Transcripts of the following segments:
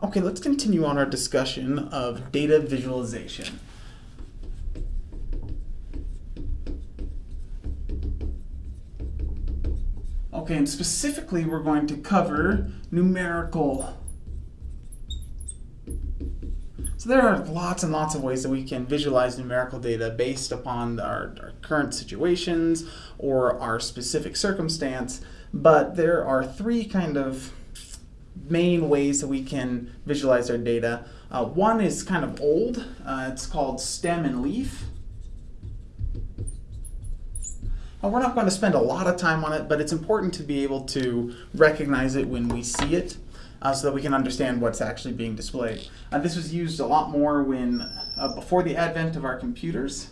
Okay, let's continue on our discussion of data visualization. Okay, and specifically we're going to cover numerical. So there are lots and lots of ways that we can visualize numerical data based upon our, our current situations or our specific circumstance, but there are three kind of main ways that we can visualize our data. Uh, one is kind of old. Uh, it's called stem and leaf. Uh, we're not going to spend a lot of time on it, but it's important to be able to recognize it when we see it uh, so that we can understand what's actually being displayed. Uh, this was used a lot more when uh, before the advent of our computers.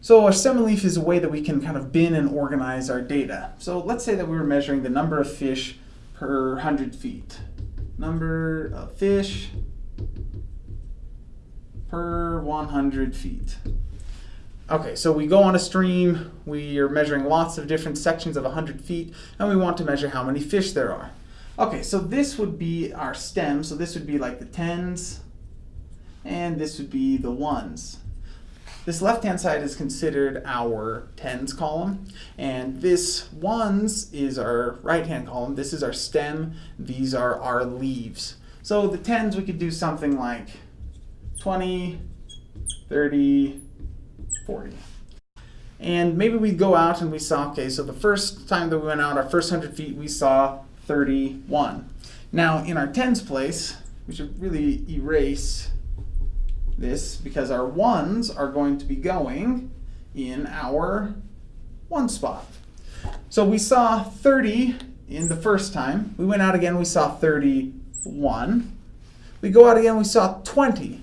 So a stem and leaf is a way that we can kind of bin and organize our data. So let's say that we were measuring the number of fish per 100 feet. Number of fish per 100 feet. Okay, so we go on a stream, we are measuring lots of different sections of 100 feet, and we want to measure how many fish there are. Okay, so this would be our stem, so this would be like the tens, and this would be the ones. This left-hand side is considered our tens column, and this ones is our right-hand column. This is our stem, these are our leaves. So the tens, we could do something like 20, 30, 40. And maybe we go out and we saw, okay, so the first time that we went out, our first 100 feet, we saw 31. Now, in our tens place, we should really erase this because our ones are going to be going in our one spot. So we saw 30 in the first time. We went out again, we saw 31. We go out again, we saw 20.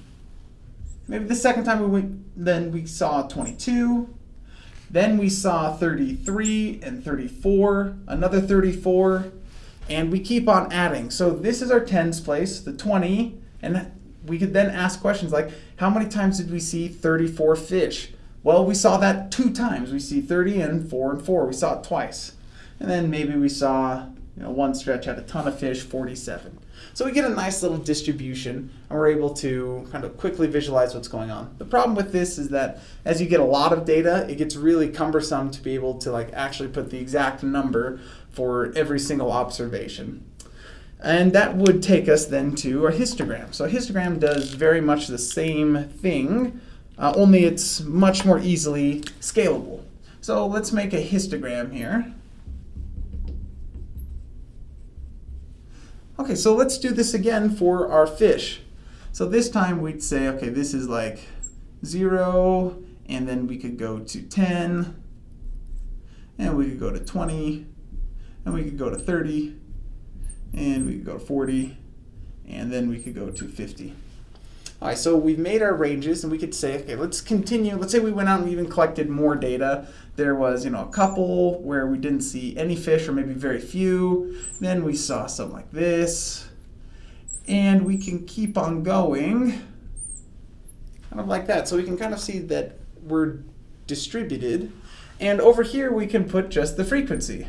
Maybe the second time we went, then we saw 22. Then we saw 33 and 34, another 34, and we keep on adding. So this is our tens place, the 20, and we could then ask questions like, how many times did we see 34 fish? Well, we saw that two times. We see 30 and 4 and 4. We saw it twice. And then maybe we saw you know, one stretch had a ton of fish, 47. So we get a nice little distribution and we're able to kind of quickly visualize what's going on. The problem with this is that as you get a lot of data, it gets really cumbersome to be able to like actually put the exact number for every single observation. And that would take us then to a histogram. So a histogram does very much the same thing, uh, only it's much more easily scalable. So let's make a histogram here. Okay, so let's do this again for our fish. So this time we'd say, okay, this is like 0, and then we could go to 10, and we could go to 20, and we could go to 30, and we could go to 40, and then we could go to 50. All right, so we've made our ranges, and we could say, okay, let's continue. Let's say we went out and even collected more data. There was, you know, a couple where we didn't see any fish, or maybe very few. Then we saw something like this, and we can keep on going, kind of like that. So we can kind of see that we're distributed. And over here, we can put just the frequency.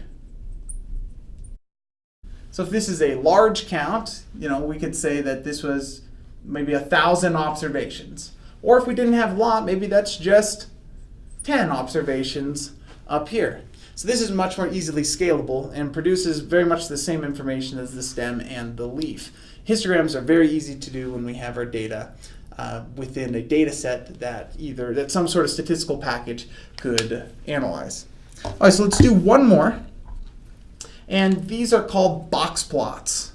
So if this is a large count, you know, we could say that this was maybe a thousand observations. Or if we didn't have a lot, maybe that's just 10 observations up here. So this is much more easily scalable and produces very much the same information as the stem and the leaf. Histograms are very easy to do when we have our data uh, within a data set that either that some sort of statistical package could analyze. All right, so let's do one more. And these are called box plots.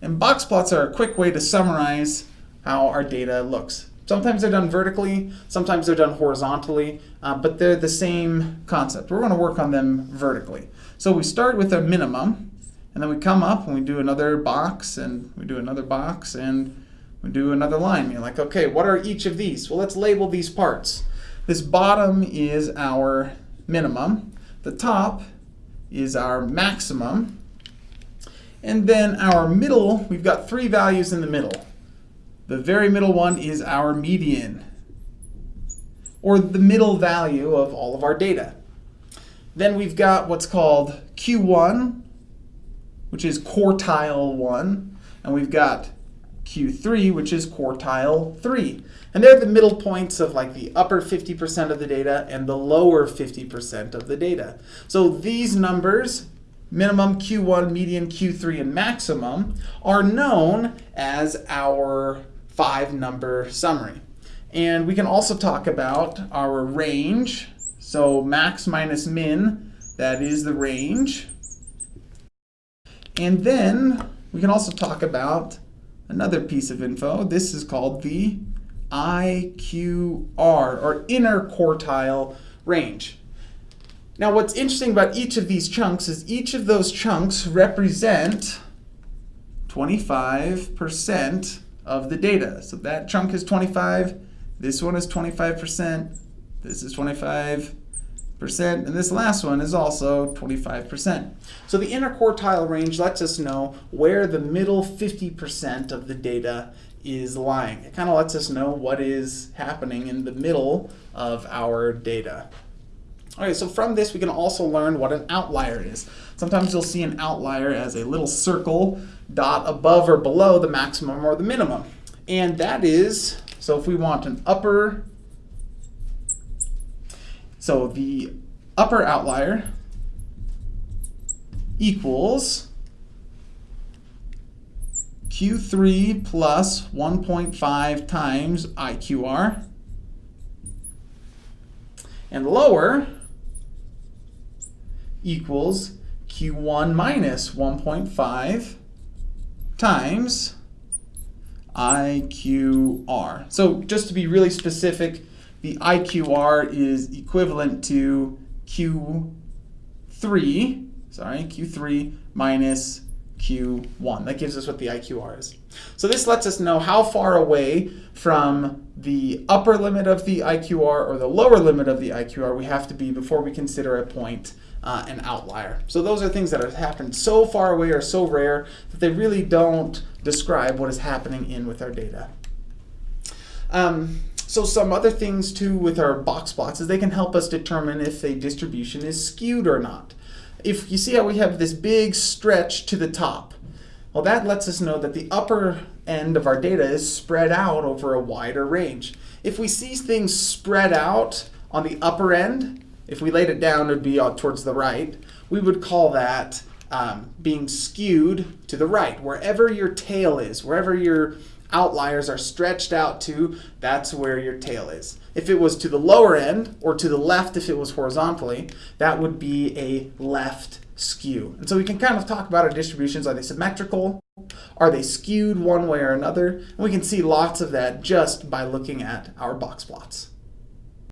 And box plots are a quick way to summarize how our data looks. Sometimes they're done vertically, sometimes they're done horizontally, uh, but they're the same concept. We're going to work on them vertically. So we start with a minimum, and then we come up and we do another box, and we do another box, and we do another line. You're like, okay, what are each of these? Well, let's label these parts. This bottom is our minimum. The top is our maximum. And then our middle, we've got three values in the middle. The very middle one is our median, or the middle value of all of our data. Then we've got what's called Q1, which is quartile 1. and we've got Q3, which is quartile 3. And they're the middle points of like the upper 50% of the data and the lower 50% of the data. So these numbers, minimum, Q1, median, Q3, and maximum, are known as our five number summary. And we can also talk about our range. So max minus min, that is the range. And then we can also talk about another piece of info. This is called the IQR, or inner quartile range. Now what's interesting about each of these chunks is each of those chunks represent 25% of the data. So that chunk is 25, this one is 25%, this is 25, and this last one is also 25%. So the interquartile range lets us know where the middle 50% of the data is lying. It kind of lets us know what is happening in the middle of our data. Okay, so from this we can also learn what an outlier is. Sometimes you'll see an outlier as a little circle dot above or below the maximum or the minimum. And that is, so if we want an upper so the upper outlier equals Q3 plus 1.5 times IQR. And lower equals Q1 minus 1.5 times IQR. So just to be really specific, the IQR is equivalent to Q3, sorry, Q3 minus Q1. That gives us what the IQR is. So this lets us know how far away from the upper limit of the IQR or the lower limit of the IQR we have to be before we consider a point uh, an outlier. So those are things that have happened so far away or so rare that they really don't describe what is happening in with our data. Um, so some other things too with our box plots is they can help us determine if a distribution is skewed or not. If you see how we have this big stretch to the top, well that lets us know that the upper end of our data is spread out over a wider range. If we see things spread out on the upper end, if we laid it down it would be towards the right, we would call that um, being skewed to the right. Wherever your tail is, wherever your outliers are stretched out to, that's where your tail is. If it was to the lower end, or to the left if it was horizontally, that would be a left skew. And so we can kind of talk about our distributions. Are they symmetrical? Are they skewed one way or another? And we can see lots of that just by looking at our box plots.